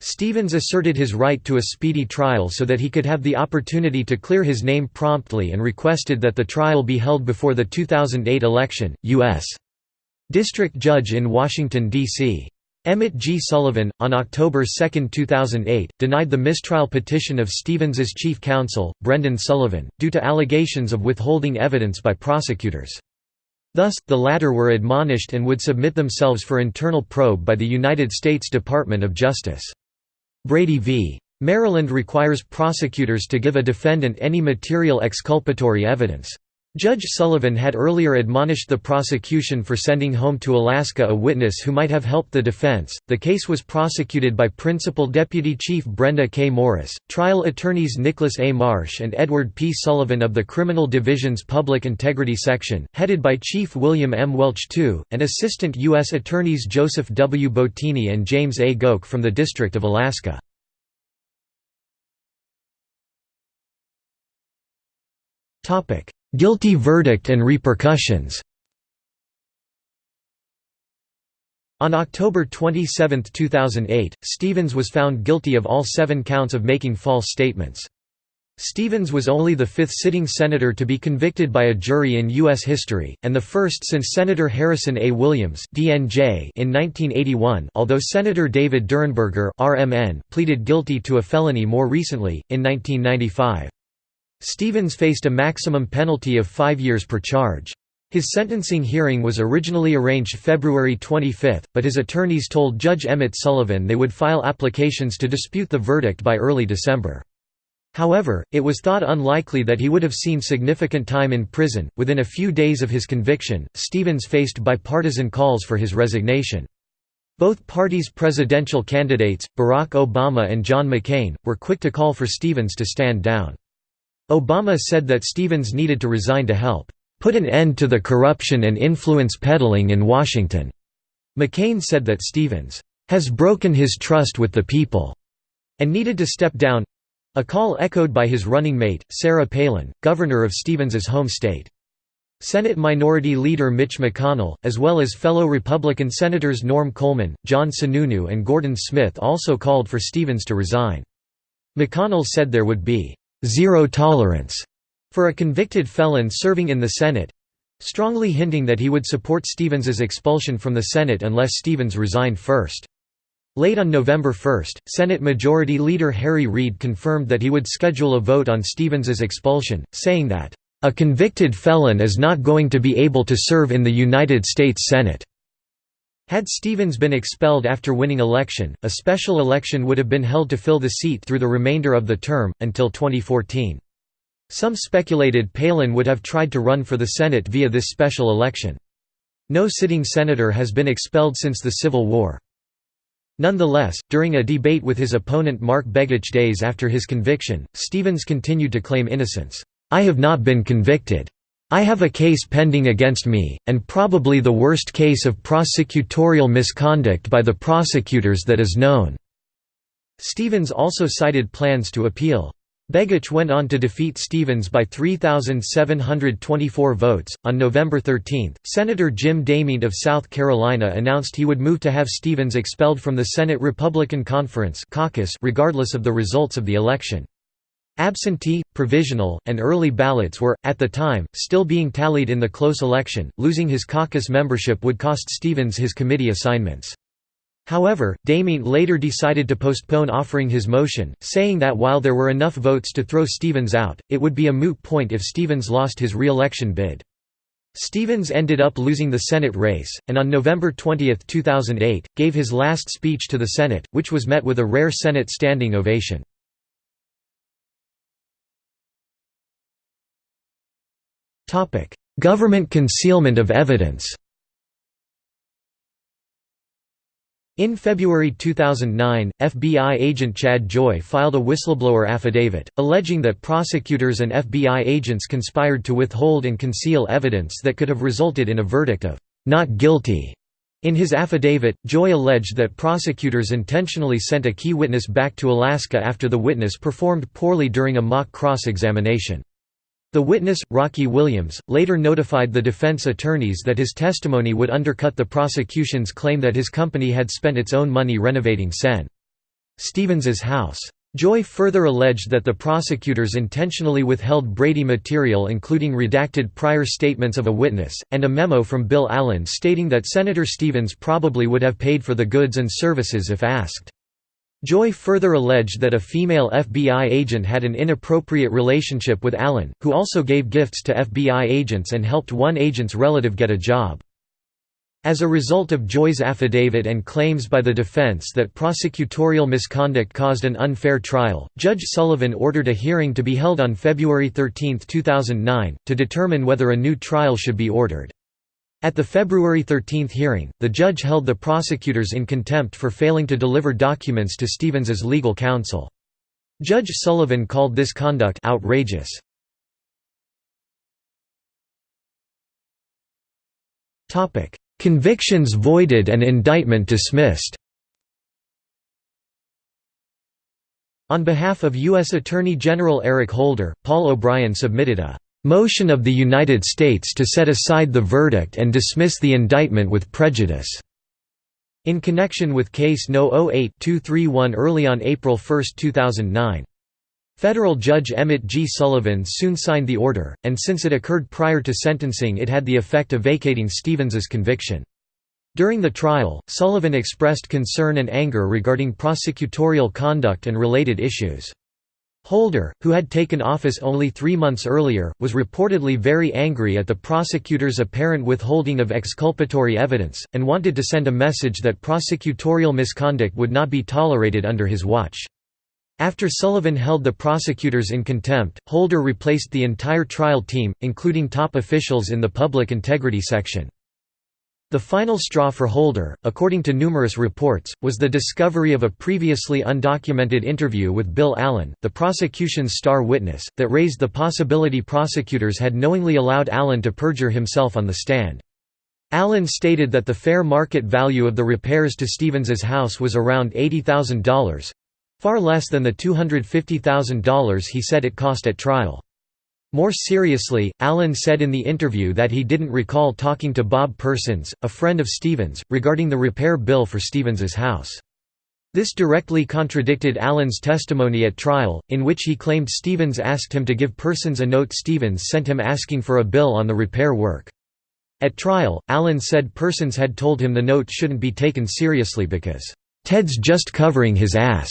Stevens asserted his right to a speedy trial so that he could have the opportunity to clear his name promptly and requested that the trial be held before the 2008 election. U.S. District Judge in Washington, D.C. Emmett G. Sullivan, on October 2, 2008, denied the mistrial petition of Stevens's chief counsel, Brendan Sullivan, due to allegations of withholding evidence by prosecutors. Thus, the latter were admonished and would submit themselves for internal probe by the United States Department of Justice. Brady v. Maryland requires prosecutors to give a defendant any material exculpatory evidence. Judge Sullivan had earlier admonished the prosecution for sending home to Alaska a witness who might have helped the defense. The case was prosecuted by Principal Deputy Chief Brenda K. Morris, trial attorneys Nicholas A. Marsh and Edward P. Sullivan of the Criminal Division's Public Integrity Section, headed by Chief William M. Welch II, and Assistant U.S. Attorneys Joseph W. Bottini and James A. Goeke from the District of Alaska. Guilty verdict and repercussions On October 27, 2008, Stevens was found guilty of all seven counts of making false statements. Stevens was only the fifth sitting senator to be convicted by a jury in U.S. history, and the first since Senator Harrison A. Williams DNJ in 1981 although Senator David Durenberger RMN pleaded guilty to a felony more recently, in 1995. Stevens faced a maximum penalty of five years per charge. His sentencing hearing was originally arranged February 25, but his attorneys told Judge Emmett Sullivan they would file applications to dispute the verdict by early December. However, it was thought unlikely that he would have seen significant time in prison. Within a few days of his conviction, Stevens faced bipartisan calls for his resignation. Both parties' presidential candidates, Barack Obama and John McCain, were quick to call for Stevens to stand down. Obama said that Stevens needed to resign to help put an end to the corruption and influence peddling in Washington. McCain said that Stevens has broken his trust with the people and needed to step down a call echoed by his running mate, Sarah Palin, governor of Stevens's home state. Senate Minority Leader Mitch McConnell, as well as fellow Republican Senators Norm Coleman, John Sununu and Gordon Smith also called for Stevens to resign. McConnell said there would be zero tolerance for a convicted felon serving in the Senate strongly hinting that he would support Stevens's expulsion from the Senate unless Stevens resigned first. Late on November 1, Senate Majority Leader Harry Reid confirmed that he would schedule a vote on Stevens's expulsion, saying that, "...a convicted felon is not going to be able to serve in the United States Senate." Had Stevens been expelled after winning election, a special election would have been held to fill the seat through the remainder of the term, until 2014. Some speculated Palin would have tried to run for the Senate via this special election. No sitting senator has been expelled since the Civil War. Nonetheless, during a debate with his opponent Mark Begich days after his conviction, Stevens continued to claim innocence. I have not been convicted. I have a case pending against me, and probably the worst case of prosecutorial misconduct by the prosecutors that is known." Stevens also cited plans to appeal. Begich went on to defeat Stevens by 3,724 votes. On November 13, Senator Jim DeMint of South Carolina announced he would move to have Stevens expelled from the Senate Republican Conference caucus regardless of the results of the election. Absentee, provisional, and early ballots were, at the time, still being tallied in the close election. Losing his caucus membership would cost Stevens his committee assignments. However, DeMint later decided to postpone offering his motion, saying that while there were enough votes to throw Stevens out, it would be a moot point if Stevens lost his re-election bid. Stevens ended up losing the Senate race, and on November 20, 2008, gave his last speech to the Senate, which was met with a rare Senate standing ovation. Government concealment of evidence In February 2009, FBI agent Chad Joy filed a whistleblower affidavit, alleging that prosecutors and FBI agents conspired to withhold and conceal evidence that could have resulted in a verdict of not guilty. In his affidavit, Joy alleged that prosecutors intentionally sent a key witness back to Alaska after the witness performed poorly during a mock cross-examination. The witness, Rocky Williams, later notified the defense attorneys that his testimony would undercut the prosecution's claim that his company had spent its own money renovating Sen. Stevens's house. Joy further alleged that the prosecutors intentionally withheld Brady material including redacted prior statements of a witness, and a memo from Bill Allen stating that Senator Stevens probably would have paid for the goods and services if asked. Joy further alleged that a female FBI agent had an inappropriate relationship with Allen, who also gave gifts to FBI agents and helped one agent's relative get a job. As a result of Joy's affidavit and claims by the defense that prosecutorial misconduct caused an unfair trial, Judge Sullivan ordered a hearing to be held on February 13, 2009, to determine whether a new trial should be ordered. At the February 13 hearing, the judge held the prosecutors in contempt for failing to deliver documents to Stevens's legal counsel. Judge Sullivan called this conduct outrageous. Convictions voided and indictment dismissed On behalf of U.S. Attorney General Eric Holder, Paul O'Brien submitted a Motion of the United States to set aside the verdict and dismiss the indictment with prejudice. In connection with Case No. 08-231 early on April 1, 2009. Federal Judge Emmett G. Sullivan soon signed the order, and since it occurred prior to sentencing it had the effect of vacating Stevens's conviction. During the trial, Sullivan expressed concern and anger regarding prosecutorial conduct and related issues. Holder, who had taken office only three months earlier, was reportedly very angry at the prosecutor's apparent withholding of exculpatory evidence, and wanted to send a message that prosecutorial misconduct would not be tolerated under his watch. After Sullivan held the prosecutors in contempt, Holder replaced the entire trial team, including top officials in the public integrity section. The final straw for Holder, according to numerous reports, was the discovery of a previously undocumented interview with Bill Allen, the prosecution's star witness, that raised the possibility prosecutors had knowingly allowed Allen to perjure himself on the stand. Allen stated that the fair market value of the repairs to Stevens's house was around $80,000—far less than the $250,000 he said it cost at trial. More seriously, Allen said in the interview that he didn't recall talking to Bob Persons, a friend of Stevens, regarding the repair bill for Stevens's house. This directly contradicted Allen's testimony at trial, in which he claimed Stevens asked him to give Persons a note Stevens sent him asking for a bill on the repair work. At trial, Allen said Persons had told him the note shouldn't be taken seriously because, "...Ted's just covering his ass."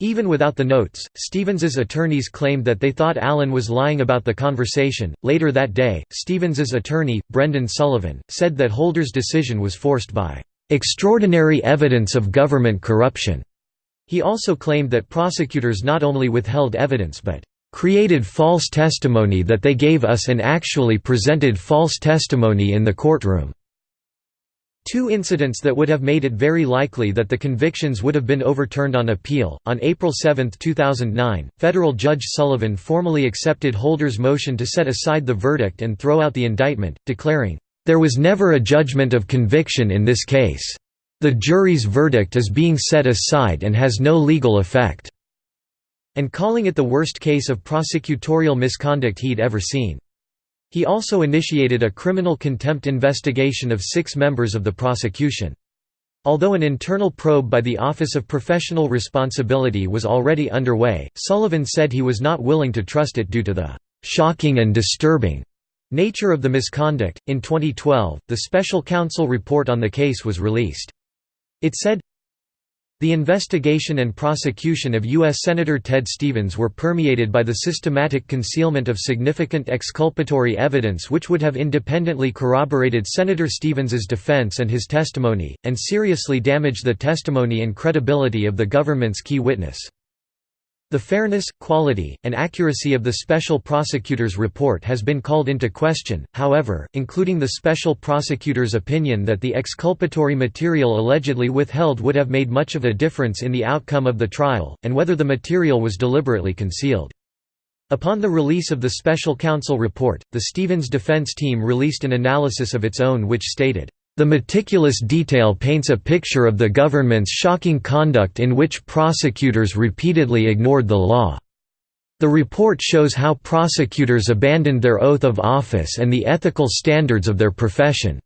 Even without the notes, Stevens's attorneys claimed that they thought Allen was lying about the conversation. Later that day, Stevens's attorney, Brendan Sullivan, said that Holder's decision was forced by extraordinary evidence of government corruption. He also claimed that prosecutors not only withheld evidence but created false testimony that they gave us and actually presented false testimony in the courtroom. Two incidents that would have made it very likely that the convictions would have been overturned on appeal. On April 7, 2009, federal judge Sullivan formally accepted Holder's motion to set aside the verdict and throw out the indictment, declaring, There was never a judgment of conviction in this case. The jury's verdict is being set aside and has no legal effect, and calling it the worst case of prosecutorial misconduct he'd ever seen. He also initiated a criminal contempt investigation of six members of the prosecution. Although an internal probe by the Office of Professional Responsibility was already underway, Sullivan said he was not willing to trust it due to the shocking and disturbing nature of the misconduct. In 2012, the special counsel report on the case was released. It said, The investigation and prosecution of U.S. Senator Ted Stevens were permeated by the systematic concealment of significant exculpatory evidence which would have independently corroborated Senator Stevens's defense and his testimony, and seriously damaged the testimony and credibility of the government's key witness. The fairness, quality, and accuracy of the special prosecutor's report has been called into question, however, including the special prosecutor's opinion that the exculpatory material allegedly withheld would have made much of a difference in the outcome of the trial, and whether the material was deliberately concealed. Upon the release of the special counsel report, the Stevens defense team released an analysis of its own which stated, the meticulous detail paints a picture of the government's shocking conduct in which prosecutors repeatedly ignored the law. The report shows how prosecutors abandoned their oath of office and the ethical standards of their profession.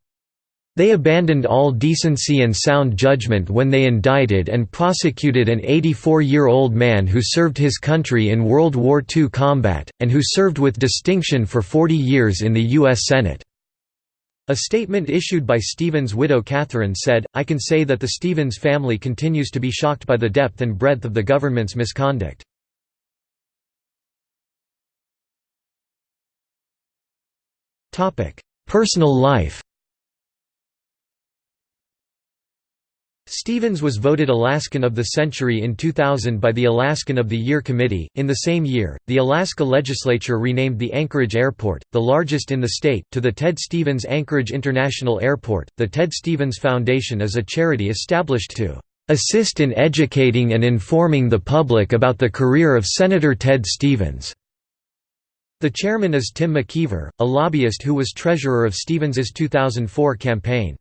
They abandoned all decency and sound judgment when they indicted and prosecuted an 84-year-old man who served his country in World War II combat, and who served with distinction for 40 years in the U.S. Senate. A statement issued by Stevens' widow Catherine said, I can say that the Stevens family continues to be shocked by the depth and breadth of the government's misconduct. Personal life Stevens was voted Alaskan of the Century in 2000 by the Alaskan of the Year Committee. In the same year, the Alaska legislature renamed the Anchorage Airport, the largest in the state, to the Ted Stevens Anchorage International Airport. The Ted Stevens Foundation is a charity established to assist in educating and informing the public about the career of Senator Ted Stevens. The chairman is Tim McKeever, a lobbyist who was treasurer of Stevens's 2004 campaign.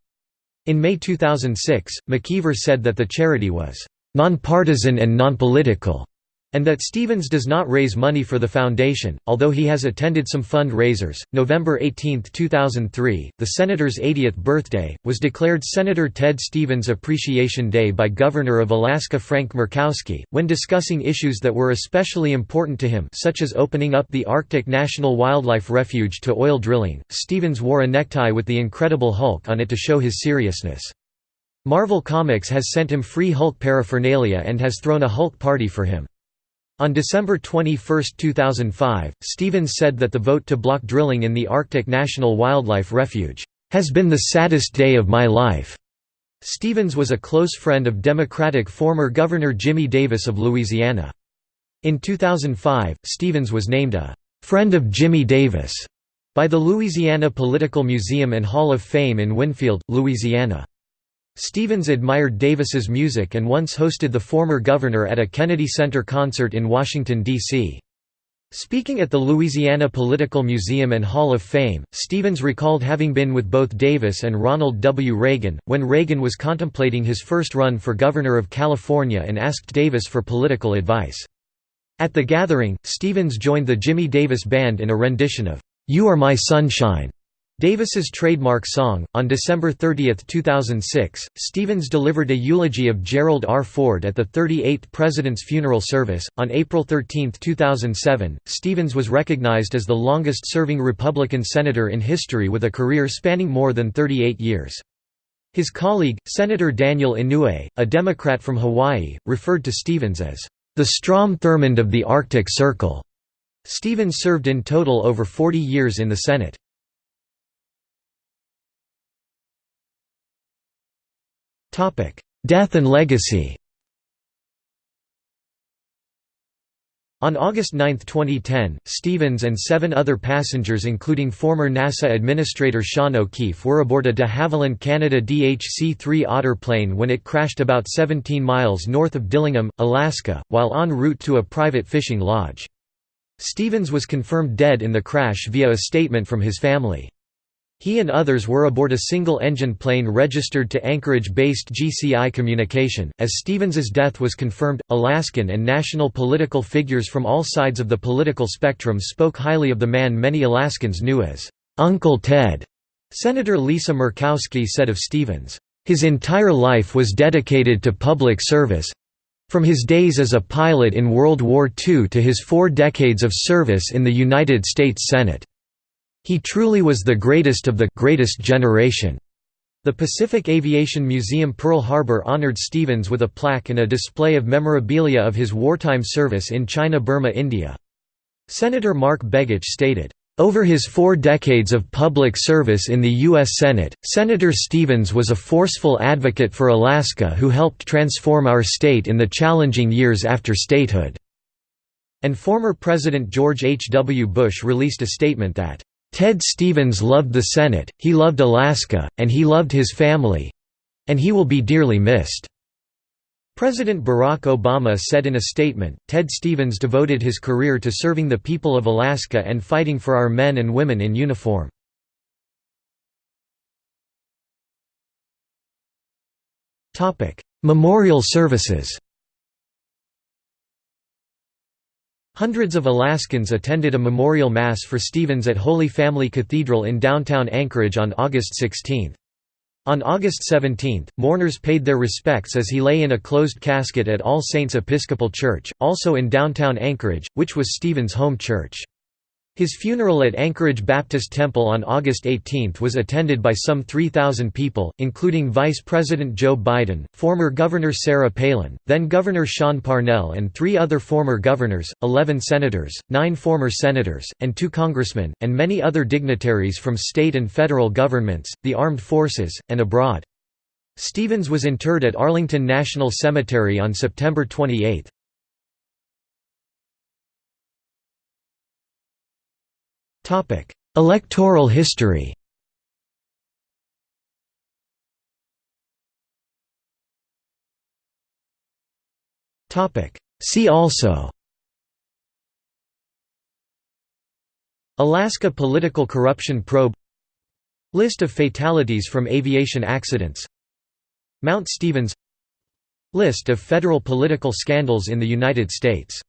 In May 2006, McKeever said that the charity was nonpartisan and nonpolitical and that Stevens does not raise money for the foundation, although he has attended some fundraisers. November 18, 2003, the senator's 80th birthday, was declared Senator Ted Stevens Appreciation Day by Governor of Alaska Frank Murkowski, when discussing issues that were especially important to him such as opening up the Arctic National Wildlife Refuge to oil drilling. Stevens wore a necktie with the Incredible Hulk on it to show his seriousness. Marvel Comics has sent him free Hulk paraphernalia and has thrown a Hulk party for him. On December 21, 2005, Stevens said that the vote to block drilling in the Arctic National Wildlife Refuge, "...has been the saddest day of my life." Stevens was a close friend of Democratic former Governor Jimmy Davis of Louisiana. In 2005, Stevens was named a "...friend of Jimmy Davis." by the Louisiana Political Museum and Hall of Fame in Winnfield, Louisiana. Stevens admired Davis's music and once hosted the former governor at a Kennedy Center concert in Washington, D.C. Speaking at the Louisiana Political Museum and Hall of Fame, Stevens recalled having been with both Davis and Ronald W. Reagan, when Reagan was contemplating his first run for governor of California and asked Davis for political advice. At the gathering, Stevens joined the Jimmy Davis Band in a rendition of, "'You Are My Sunshine' Davis's trademark song. On December 30, 2006, Stevens delivered a eulogy of Gerald R. Ford at the 38th President's funeral service. On April 13, 2007, Stevens was recognized as the longest serving Republican senator in history with a career spanning more than 38 years. His colleague, Senator Daniel Inouye, a Democrat from Hawaii, referred to Stevens as the Strom Thurmond of the Arctic Circle. Stevens served in total over 40 years in the Senate. Death and legacy On August 9, 2010, Stevens and seven other passengers including former NASA Administrator Sean O'Keefe were aboard a de Havilland Canada DHC-3 Otter plane when it crashed about 17 miles north of Dillingham, Alaska, while en route to a private fishing lodge. Stevens was confirmed dead in the crash via a statement from his family. He and others were aboard a single-engine plane registered to Anchorage-based GCI Communication. As Stevens's death was confirmed, Alaskan and national political figures from all sides of the political spectrum spoke highly of the man many Alaskans knew as Uncle Ted. Senator Lisa Murkowski said of Stevens, "His entire life was dedicated to public service. From his days as a pilot in World War II to his four decades of service in the United States Senate." He truly was the greatest of the greatest generation. The Pacific Aviation Museum Pearl Harbor honored Stevens with a plaque and a display of memorabilia of his wartime service in China Burma India. Senator Mark Begich stated, over his four decades of public service in the U.S. Senate, Senator Stevens was a forceful advocate for Alaska who helped transform our state in the challenging years after statehood." And former President George H. W. Bush released a statement that, "...Ted Stevens loved the Senate, he loved Alaska, and he loved his family—and he will be dearly missed." President Barack Obama said in a statement, Ted Stevens devoted his career to serving the people of Alaska and fighting for our men and women in uniform. Memorial services Hundreds of Alaskans attended a memorial mass for Stevens at Holy Family Cathedral in downtown Anchorage on August 16. On August 17, mourners paid their respects as he lay in a closed casket at All Saints Episcopal Church, also in downtown Anchorage, which was Stevens' home church. His funeral at Anchorage Baptist Temple on August 18 was attended by some 3,000 people, including Vice President Joe Biden, former Governor Sarah Palin, then Governor Sean Parnell and three other former governors, 11 senators, nine former senators, and two congressmen, and many other dignitaries from state and federal governments, the armed forces, and abroad. Stevens was interred at Arlington National Cemetery on September 28. Electoral history. Topic: See also. Alaska political corruption probe. List of fatalities from aviation accidents. Mount Stevens. List of federal political scandals in the United States